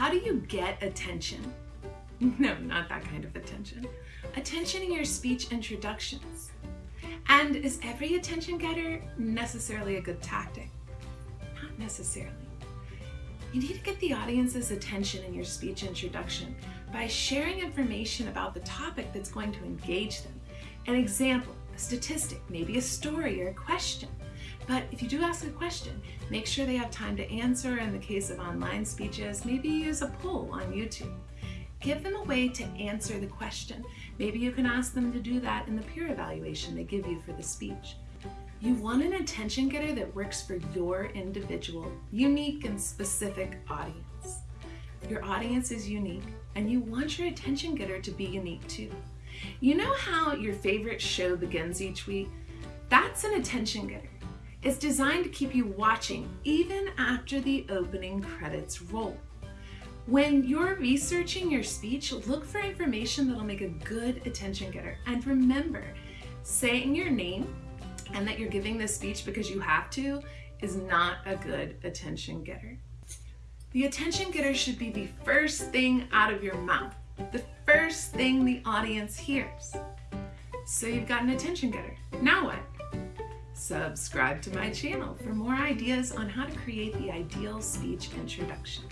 How do you get attention? No, not that kind of attention. Attention in your speech introductions. And is every attention getter necessarily a good tactic? Not necessarily. You need to get the audience's attention in your speech introduction by sharing information about the topic that's going to engage them. An example, a statistic, maybe a story or a question. But if you do ask a question, make sure they have time to answer. In the case of online speeches, maybe use a poll on YouTube. Give them a way to answer the question. Maybe you can ask them to do that in the peer evaluation they give you for the speech. You want an attention getter that works for your individual, unique and specific audience. Your audience is unique and you want your attention getter to be unique too. You know how your favorite show begins each week? That's an attention getter. It's designed to keep you watching even after the opening credits roll. When you're researching your speech, look for information that'll make a good attention getter. And remember, saying your name and that you're giving this speech because you have to is not a good attention getter. The attention getter should be the first thing out of your mouth, the first thing the audience hears. So you've got an attention getter. Now what? Subscribe to my channel for more ideas on how to create the ideal speech introduction.